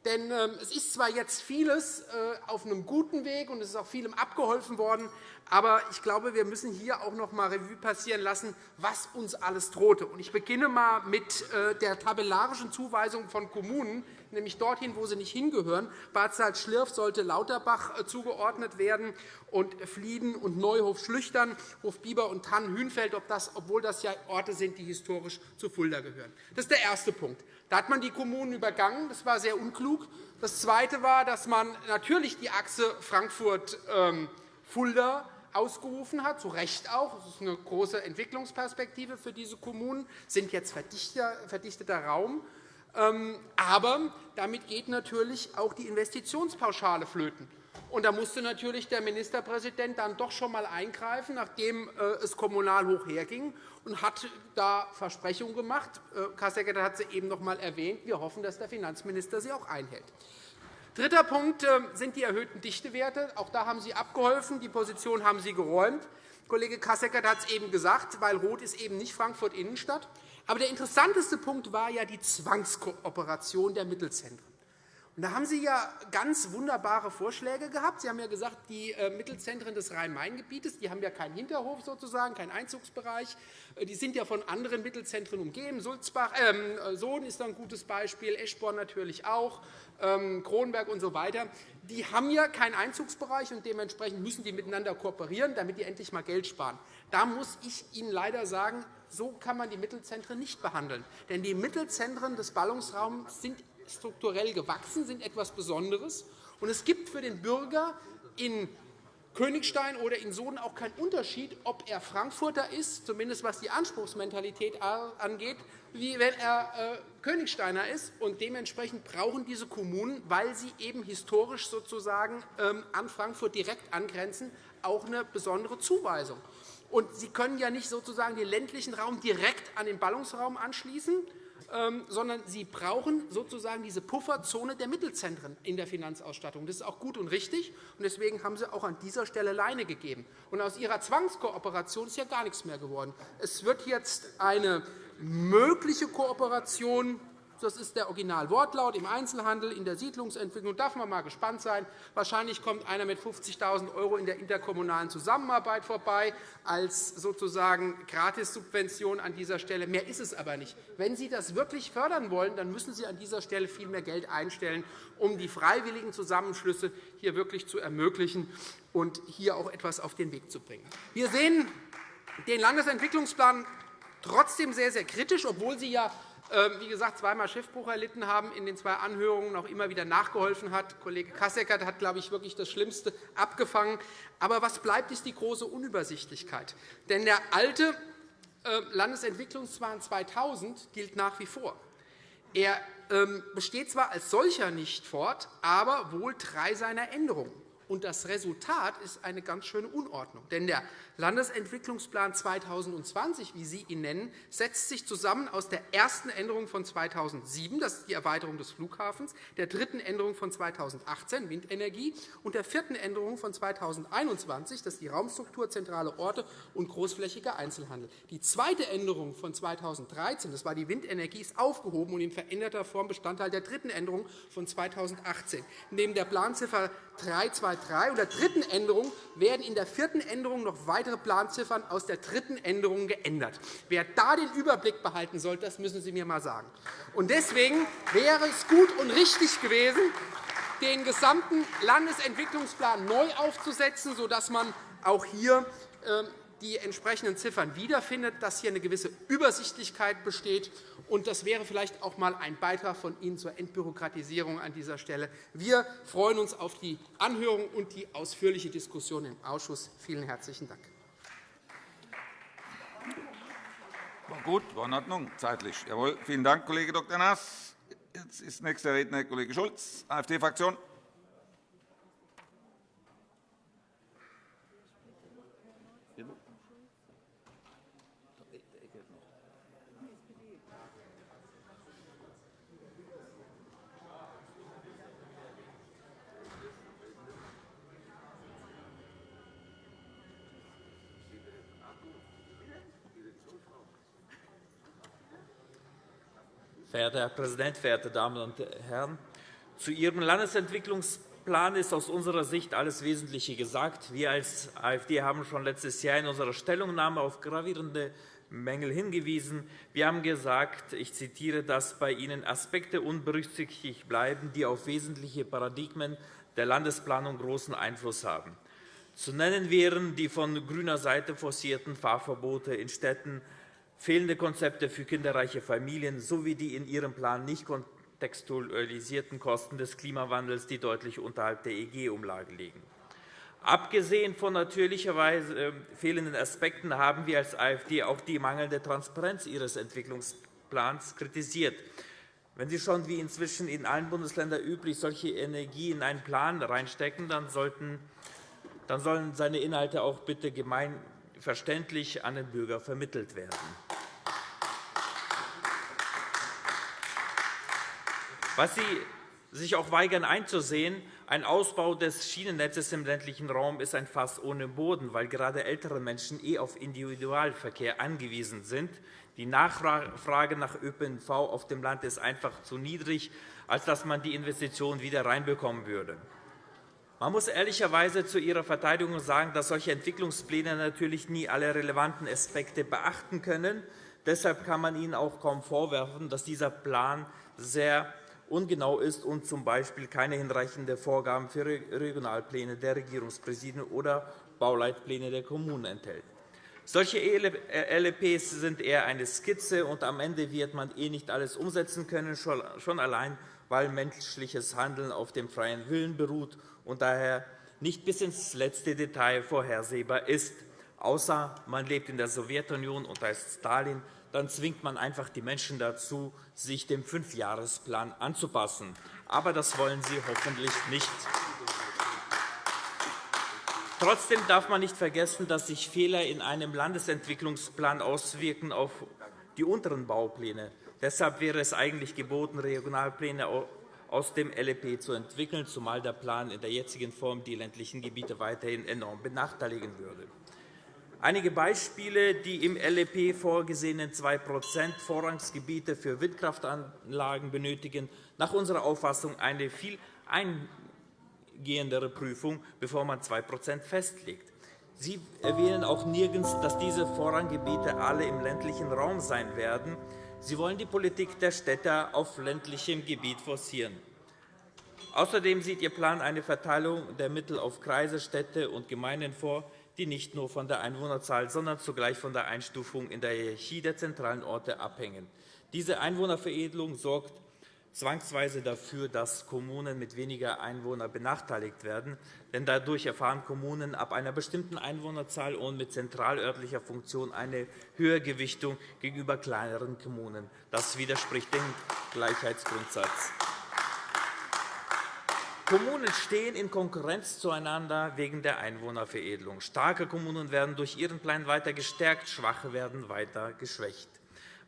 denn ähm, es ist zwar jetzt vieles äh, auf einem guten Weg, und es ist auch vielem abgeholfen worden, aber ich glaube, wir müssen hier auch noch einmal Revue passieren lassen, was uns alles drohte. Ich beginne einmal mit äh, der tabellarischen Zuweisung von Kommunen, nämlich dorthin, wo sie nicht hingehören. Bad Salzschlirf sollte Lauterbach äh, zugeordnet werden und Flieden und Neuhof-Schlüchtern, Hofbiber und Tannenhünfeld, obwohl das ja Orte sind, die historisch zu Fulda gehören. Das ist der erste Punkt. Da hat man die Kommunen übergangen. Das war sehr unklug. Das Zweite war, dass man natürlich die Achse Frankfurt-Fulda ähm, ausgerufen hat, zu Recht auch. Das ist eine große Entwicklungsperspektive für diese Kommunen, sind jetzt verdichteter Raum. Ähm, aber damit geht natürlich auch die Investitionspauschale flöten. Und da musste natürlich der Ministerpräsident dann doch schon einmal eingreifen, nachdem äh, es kommunal hoch herging, und hat da Versprechungen gemacht. Äh, Kassecker hat sie eben noch einmal erwähnt. Wir hoffen, dass der Finanzminister sie auch einhält. Dritter Punkt äh, sind die erhöhten Dichtewerte. Auch da haben Sie abgeholfen. Die Position haben Sie geräumt. Kollege Kasseckert hat es eben gesagt, weil Rot ist eben nicht Frankfurt Innenstadt. Aber der interessanteste Punkt war ja die Zwangskooperation der Mittelzentren. Und da haben Sie ja ganz wunderbare Vorschläge gehabt. Sie haben ja gesagt, die äh, Mittelzentren des Rhein-Main-Gebietes haben ja keinen Hinterhof, sozusagen, keinen Einzugsbereich. Äh, die sind ja von anderen Mittelzentren umgeben. Sulzbach, äh, Sohn ist ein gutes Beispiel, Eschborn natürlich auch, ähm, Kronberg und so weiter. Die haben ja keinen Einzugsbereich, und dementsprechend müssen die miteinander kooperieren, damit die endlich einmal Geld sparen. Da muss ich Ihnen leider sagen, so kann man die Mittelzentren nicht behandeln. Denn die Mittelzentren des Ballungsraums sind strukturell gewachsen, sind etwas Besonderes. Und es gibt für den Bürger in Königstein oder in Sohn auch keinen Unterschied, ob er Frankfurter ist, zumindest was die Anspruchsmentalität angeht, wie wenn er äh, Königsteiner ist. Und dementsprechend brauchen diese Kommunen, weil sie eben historisch sozusagen ähm, an Frankfurt direkt angrenzen, auch eine besondere Zuweisung. Und Sie können ja nicht sozusagen den ländlichen Raum direkt an den Ballungsraum anschließen, ähm, sondern Sie brauchen sozusagen diese Pufferzone der Mittelzentren in der Finanzausstattung. Das ist auch gut und richtig. und Deswegen haben Sie auch an dieser Stelle Leine gegeben. Und aus Ihrer Zwangskooperation ist ja gar nichts mehr geworden. Es wird jetzt eine mögliche Kooperation das ist der Originalwortlaut im Einzelhandel, in der Siedlungsentwicklung. Da darf man mal gespannt sein. Wahrscheinlich kommt einer mit 50.000 € in der interkommunalen Zusammenarbeit vorbei, als sozusagen Gratissubvention an dieser Stelle. Mehr ist es aber nicht. Wenn Sie das wirklich fördern wollen, dann müssen Sie an dieser Stelle viel mehr Geld einstellen, um die freiwilligen Zusammenschlüsse hier wirklich zu ermöglichen und hier auch etwas auf den Weg zu bringen. Wir sehen den Landesentwicklungsplan trotzdem sehr, sehr kritisch, obwohl Sie ja wie gesagt, zweimal Schiffbruch erlitten haben, in den zwei Anhörungen auch immer wieder nachgeholfen hat. Kollege Kasseckert hat, glaube ich, wirklich das Schlimmste abgefangen. Aber was bleibt, ist die große Unübersichtlichkeit. Denn der alte äh, Landesentwicklungsplan 2000 gilt nach wie vor. Er ähm, besteht zwar als solcher nicht fort, aber wohl drei seiner Änderungen. Und das Resultat ist eine ganz schöne Unordnung. Denn der Landesentwicklungsplan 2020, wie Sie ihn nennen, setzt sich zusammen aus der ersten Änderung von 2007, das ist die Erweiterung des Flughafens, der dritten Änderung von 2018, Windenergie, und der vierten Änderung von 2021, das ist die Raumstruktur, zentrale Orte und großflächiger Einzelhandel. Die zweite Änderung von 2013, das war die Windenergie, ist aufgehoben und in veränderter Form Bestandteil der dritten Änderung von 2018. Neben der Planziffer 323 und der dritten Änderung werden in der vierten Änderung noch weitere Planziffern aus der dritten Änderung geändert. Wer da den Überblick behalten soll, das müssen Sie mir einmal sagen. Deswegen wäre es gut und richtig gewesen, den gesamten Landesentwicklungsplan neu aufzusetzen, sodass man auch hier ähm, die entsprechenden Ziffern wiederfindet, dass hier eine gewisse Übersichtlichkeit besteht. Und das wäre vielleicht auch einmal ein Beitrag von Ihnen zur Entbürokratisierung an dieser Stelle. Wir freuen uns auf die Anhörung und die ausführliche Diskussion im Ausschuss. Vielen herzlichen Dank. War gut, war in Ordnung, zeitlich. Jawohl. Vielen Dank, Kollege Dr. Naas. Jetzt ist nächster Redner Kollege Schulz, AfD-Fraktion. Verehrter Herr Präsident, verehrte Damen und Herren! Zu Ihrem Landesentwicklungsplan ist aus unserer Sicht alles Wesentliche gesagt. Wir als AfD haben schon letztes Jahr in unserer Stellungnahme auf gravierende Mängel hingewiesen. Wir haben gesagt, ich zitiere, dass bei Ihnen Aspekte unberücksichtigt bleiben, die auf wesentliche Paradigmen der Landesplanung großen Einfluss haben. Zu nennen wären die von grüner Seite forcierten Fahrverbote in Städten, fehlende Konzepte für kinderreiche Familien sowie die in Ihrem Plan nicht kontextualisierten Kosten des Klimawandels, die deutlich unterhalb der EG-Umlage liegen. Abgesehen von natürlicherweise ähm, fehlenden Aspekten haben wir als AfD auch die mangelnde Transparenz Ihres Entwicklungsplans kritisiert. Wenn Sie schon, wie inzwischen in allen Bundesländern üblich, solche Energie in einen Plan reinstecken, dann, sollten, dann sollen seine Inhalte auch bitte gemeinverständlich an den Bürger vermittelt werden. Was Sie sich auch weigern einzusehen, ein Ausbau des Schienennetzes im ländlichen Raum ist ein Fass ohne Boden, weil gerade ältere Menschen eh auf Individualverkehr angewiesen sind. Die Nachfrage nach ÖPNV auf dem Land ist einfach zu niedrig, als dass man die Investitionen wieder reinbekommen würde. Man muss ehrlicherweise zu Ihrer Verteidigung sagen, dass solche Entwicklungspläne natürlich nie alle relevanten Aspekte beachten können. Deshalb kann man Ihnen auch kaum vorwerfen, dass dieser Plan sehr ungenau ist und z. B. keine hinreichenden Vorgaben für Regionalpläne der Regierungspräsidien oder Bauleitpläne der Kommunen enthält. Solche LEPs sind eher eine Skizze, und am Ende wird man eh nicht alles umsetzen können, schon allein, weil menschliches Handeln auf dem freien Willen beruht und daher nicht bis ins letzte Detail vorhersehbar ist, außer man lebt in der Sowjetunion und heißt Stalin, dann zwingt man einfach die Menschen dazu, sich dem Fünfjahresplan anzupassen. Aber das wollen Sie hoffentlich nicht. Trotzdem darf man nicht vergessen, dass sich Fehler in einem Landesentwicklungsplan auswirken auf die unteren Baupläne. Deshalb wäre es eigentlich geboten, Regionalpläne aus dem LEP zu entwickeln, zumal der Plan in der jetzigen Form die ländlichen Gebiete weiterhin enorm benachteiligen würde. Einige Beispiele, die im LEP vorgesehenen 2% Vorrangsgebiete für Windkraftanlagen benötigen nach unserer Auffassung eine viel eingehendere Prüfung, bevor man 2% festlegt. Sie erwähnen auch nirgends, dass diese Vorranggebiete alle im ländlichen Raum sein werden. Sie wollen die Politik der Städte auf ländlichem Gebiet forcieren. Außerdem sieht Ihr Plan eine Verteilung der Mittel auf Kreise, Städte und Gemeinden vor, die nicht nur von der Einwohnerzahl, sondern zugleich von der Einstufung in der Hierarchie der zentralen Orte abhängen. Diese Einwohnerveredelung sorgt zwangsweise dafür, dass Kommunen mit weniger Einwohnern benachteiligt werden. Denn dadurch erfahren Kommunen ab einer bestimmten Einwohnerzahl und mit zentralörtlicher Funktion eine höhere Gewichtung gegenüber kleineren Kommunen. Das widerspricht dem Gleichheitsgrundsatz. Kommunen stehen in Konkurrenz zueinander wegen der Einwohnerveredelung. Starke Kommunen werden durch ihren Plan weiter gestärkt, schwache werden weiter geschwächt.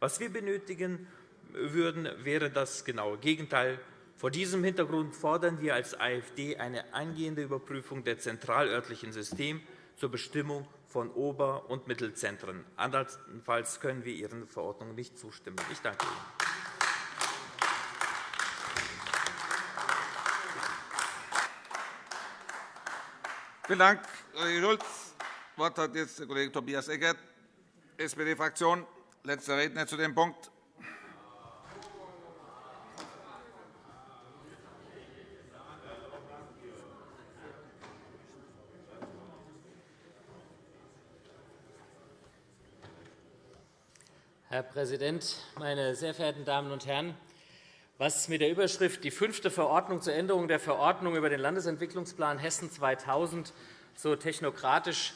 Was wir benötigen würden, wäre das genaue Gegenteil. Vor diesem Hintergrund fordern wir als AfD eine eingehende Überprüfung der zentralörtlichen Systeme zur Bestimmung von Ober- und Mittelzentren. Andernfalls können wir Ihren Verordnungen nicht zustimmen. Ich danke Ihnen. Vielen Dank, Kollege Schulz. Das Wort hat jetzt der Kollege Tobias Eckert, SPD-Fraktion, letzter Redner zu dem Punkt. Herr Präsident, meine sehr verehrten Damen und Herren! Was mit der Überschrift die fünfte Verordnung zur Änderung der Verordnung über den Landesentwicklungsplan Hessen 2000 so technokratisch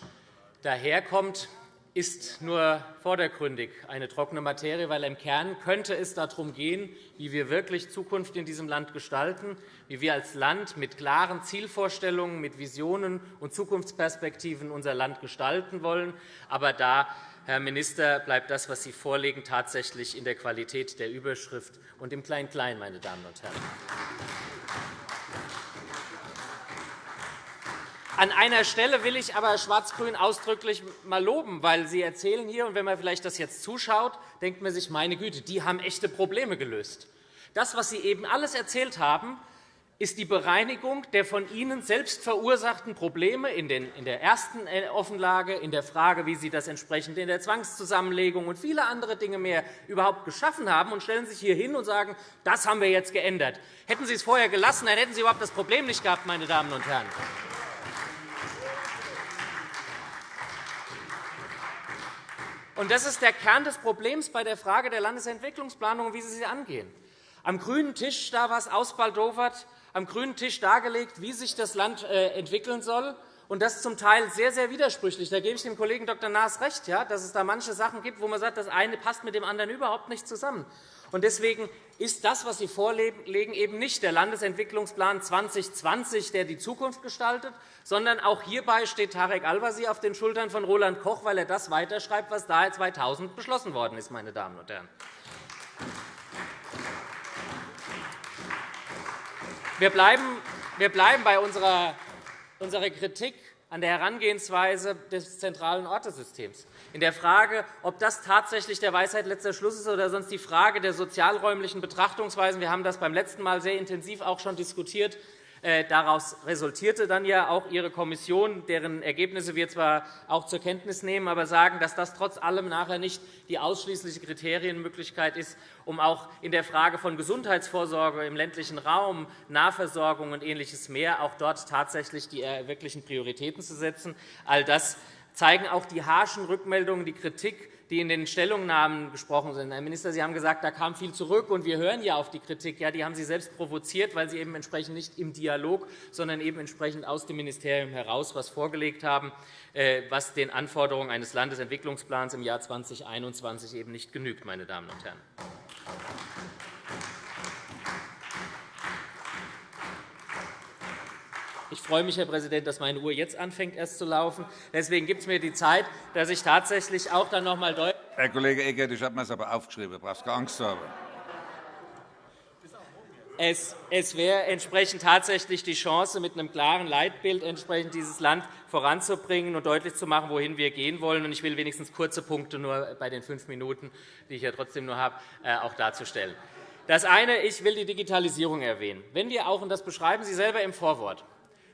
daherkommt, ist nur vordergründig eine trockene Materie, weil im Kern könnte es darum gehen, wie wir wirklich Zukunft in diesem Land gestalten, wie wir als Land mit klaren Zielvorstellungen, mit Visionen und Zukunftsperspektiven unser Land gestalten wollen. Aber da Herr Minister, bleibt das, was Sie vorlegen, tatsächlich in der Qualität der Überschrift und im Klein-Klein, meine Damen und Herren. An einer Stelle will ich aber Schwarz-Grün ausdrücklich mal loben, weil Sie erzählen hier, und wenn man vielleicht das jetzt zuschaut, denkt man sich, meine Güte, die haben echte Probleme gelöst. Das, was Sie eben alles erzählt haben, ist die Bereinigung der von Ihnen selbst verursachten Probleme in der ersten äh, Offenlage, in der Frage, wie Sie das entsprechend in der Zwangszusammenlegung und viele andere Dinge mehr überhaupt geschaffen haben, und stellen sich hier hin und sagen, das haben wir jetzt geändert. Hätten Sie es vorher gelassen, dann hätten Sie überhaupt das Problem nicht gehabt, meine Damen und Herren. Das ist der Kern des Problems bei der Frage der Landesentwicklungsplanung wie Sie sie angehen. Am grünen Tisch da was ausbaldowert, am grünen Tisch dargelegt, wie sich das Land äh, entwickeln soll, und das zum Teil sehr, sehr widersprüchlich. Da gebe ich dem Kollegen Dr. Naas recht, dass es da manche Sachen gibt, wo man sagt, das eine passt mit dem anderen überhaupt nicht zusammen. Und deswegen ist das, was Sie vorlegen, eben nicht der Landesentwicklungsplan 2020, der die Zukunft gestaltet, sondern auch hierbei steht Tarek Al-Wazir auf den Schultern von Roland Koch, weil er das weiterschreibt, was da 2000 beschlossen worden ist. Meine Damen und Herren. Wir bleiben, bei unserer, unserer Kritik an der Herangehensweise des zentralen Ortesystems. In der Frage, ob das tatsächlich der Weisheit letzter Schluss ist oder sonst die Frage der sozialräumlichen Betrachtungsweisen. Wir haben das beim letzten Mal sehr intensiv auch schon diskutiert. Äh, daraus resultierte dann ja auch Ihre Kommission, deren Ergebnisse wir zwar auch zur Kenntnis nehmen, aber sagen, dass das trotz allem nachher nicht die ausschließliche Kriterienmöglichkeit ist, um auch in der Frage von Gesundheitsvorsorge im ländlichen Raum, Nahversorgung und Ähnliches mehr auch dort tatsächlich die äh, wirklichen Prioritäten zu setzen. All das zeigen auch die harschen Rückmeldungen, die Kritik die in den Stellungnahmen gesprochen sind. Herr Minister, Sie haben gesagt, da kam viel zurück, und wir hören ja auf die Kritik. Ja, die haben Sie selbst provoziert, weil Sie eben entsprechend nicht im Dialog, sondern eben entsprechend aus dem Ministerium heraus etwas vorgelegt haben, äh, was den Anforderungen eines Landesentwicklungsplans im Jahr 2021 eben nicht genügt. Meine Damen und Herren. Ich freue mich, Herr Präsident, dass meine Uhr jetzt anfängt erst zu laufen. Deswegen gibt es mir die Zeit, dass ich tatsächlich auch dann noch einmal deutlich Herr Kollege Eckert, ich habe mir das aber aufgeschrieben. Du brauchst keine Angst zu haben. Es, es wäre entsprechend tatsächlich die Chance, mit einem klaren Leitbild entsprechend dieses Land voranzubringen und deutlich zu machen, wohin wir gehen wollen. Ich will wenigstens kurze Punkte nur bei den fünf Minuten, die ich ja trotzdem nur habe, äh, auch darzustellen. Das eine, ich will die Digitalisierung erwähnen. Wenn wir auch, und das beschreiben Sie selber im Vorwort,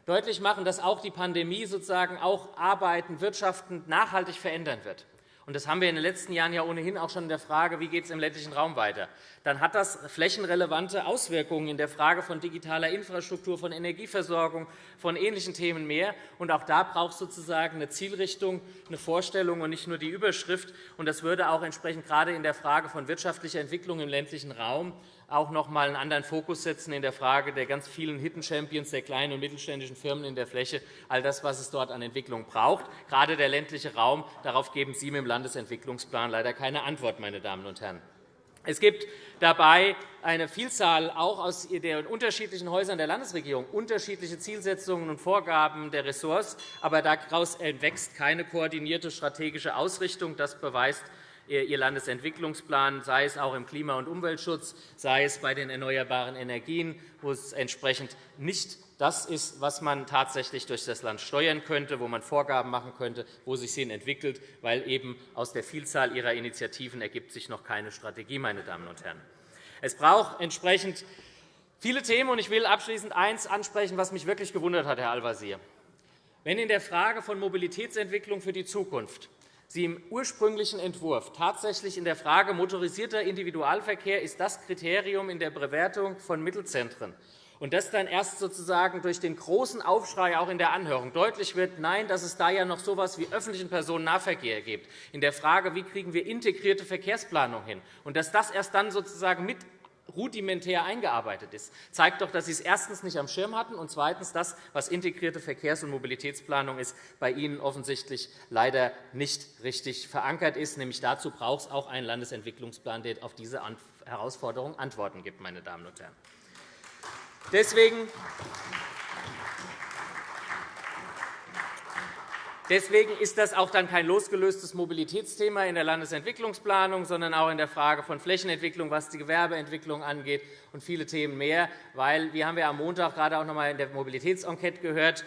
deutlich machen, dass auch die Pandemie sozusagen auch Arbeiten, Wirtschaften nachhaltig verändern wird. Und das haben wir in den letzten Jahren ja ohnehin auch schon in der Frage, wie geht es im ländlichen Raum weiter. Dann hat das flächenrelevante Auswirkungen in der Frage von digitaler Infrastruktur, von Energieversorgung, von ähnlichen Themen mehr. Und auch da braucht es sozusagen eine Zielrichtung, eine Vorstellung und nicht nur die Überschrift. Und das würde auch entsprechend gerade in der Frage von wirtschaftlicher Entwicklung im ländlichen Raum auch noch einmal einen anderen Fokus setzen in der Frage der ganz vielen Hidden Champions der kleinen und mittelständischen Firmen in der Fläche, all das, was es dort an Entwicklung braucht, gerade der ländliche Raum. Darauf geben Sie mit dem Landesentwicklungsplan leider keine Antwort, meine Damen und Herren. Es gibt dabei eine Vielzahl auch aus den unterschiedlichen Häusern der Landesregierung, unterschiedliche Zielsetzungen und Vorgaben der Ressorts. Aber daraus entwächst keine koordinierte strategische Ausrichtung. Das beweist Ihr Landesentwicklungsplan, sei es auch im Klima- und Umweltschutz, sei es bei den erneuerbaren Energien, wo es entsprechend nicht das ist, was man tatsächlich durch das Land steuern könnte, wo man Vorgaben machen könnte, wo sich hin entwickelt, weil eben aus der Vielzahl Ihrer Initiativen ergibt sich noch keine Strategie, meine Damen und Herren. Es braucht entsprechend viele Themen, und ich will abschließend eines ansprechen, was mich wirklich gewundert hat, Herr Al-Wazir. Wenn in der Frage von Mobilitätsentwicklung für die Zukunft Sie im ursprünglichen Entwurf tatsächlich in der Frage motorisierter Individualverkehr ist das Kriterium in der Bewertung von Mittelzentren. Und das dann erst sozusagen durch den großen Aufschrei auch in der Anhörung deutlich wird, nein, dass es da ja noch so etwas wie öffentlichen Personennahverkehr gibt, in der Frage, wie kriegen wir integrierte Verkehrsplanung hin, und dass das erst dann sozusagen mit rudimentär eingearbeitet ist, zeigt doch, dass Sie es erstens nicht am Schirm hatten und zweitens das, was integrierte Verkehrs- und Mobilitätsplanung ist, bei Ihnen offensichtlich leider nicht richtig verankert ist. Nämlich dazu braucht es auch einen Landesentwicklungsplan, der auf diese Herausforderung Antworten gibt. Meine Damen und Herren. Deswegen Deswegen ist das auch dann kein losgelöstes Mobilitätsthema in der Landesentwicklungsplanung, sondern auch in der Frage von Flächenentwicklung, was die Gewerbeentwicklung angeht und viele Themen mehr. Weil, wir haben ja am Montag gerade auch noch einmal in der Mobilitätsenquete gehört,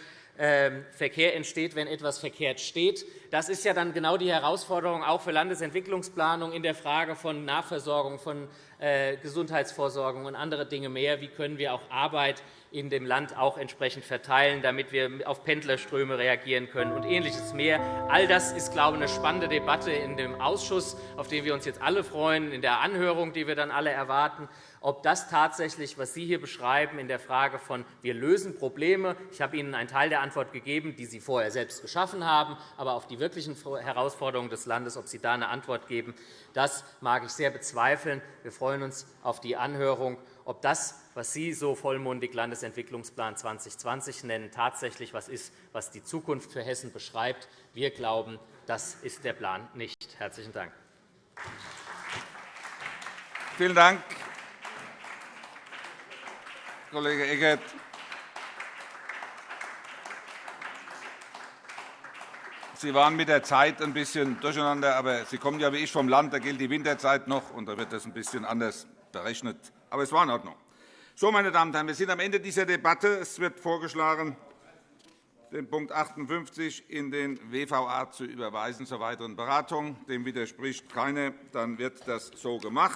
Verkehr entsteht, wenn etwas verkehrt steht. Das ist ja dann genau die Herausforderung auch für Landesentwicklungsplanung in der Frage von Nachversorgung, von äh, Gesundheitsvorsorgung und andere Dinge mehr. Wie können wir auch Arbeit in dem Land auch entsprechend verteilen, damit wir auf Pendlerströme reagieren können und Ähnliches mehr. All das ist, glaube ich, eine spannende Debatte in dem Ausschuss, auf den wir uns jetzt alle freuen, in der Anhörung, die wir dann alle erwarten ob das tatsächlich, was Sie hier beschreiben, in der Frage von wir lösen Probleme, ich habe Ihnen einen Teil der Antwort gegeben, die Sie vorher selbst geschaffen haben, aber auf die wirklichen Herausforderungen des Landes, ob Sie da eine Antwort geben, das mag ich sehr bezweifeln. Wir freuen uns auf die Anhörung, ob das, was Sie so vollmundig Landesentwicklungsplan 2020 nennen, tatsächlich etwas ist, was die Zukunft für Hessen beschreibt. Wir glauben, das ist der Plan nicht. – Herzlichen Dank. Vielen Dank. Kollege Eckert. Sie waren mit der Zeit ein bisschen durcheinander, aber Sie kommen ja wie ich vom Land, da gilt die Winterzeit noch, und da wird das ein bisschen anders berechnet. Aber es war in Ordnung. So, meine Damen und Herren, wir sind am Ende dieser Debatte. Es wird vorgeschlagen, den Punkt 58 in den WVA zu überweisen zur weiteren Beratung. Dem widerspricht keine. Dann wird das so gemacht.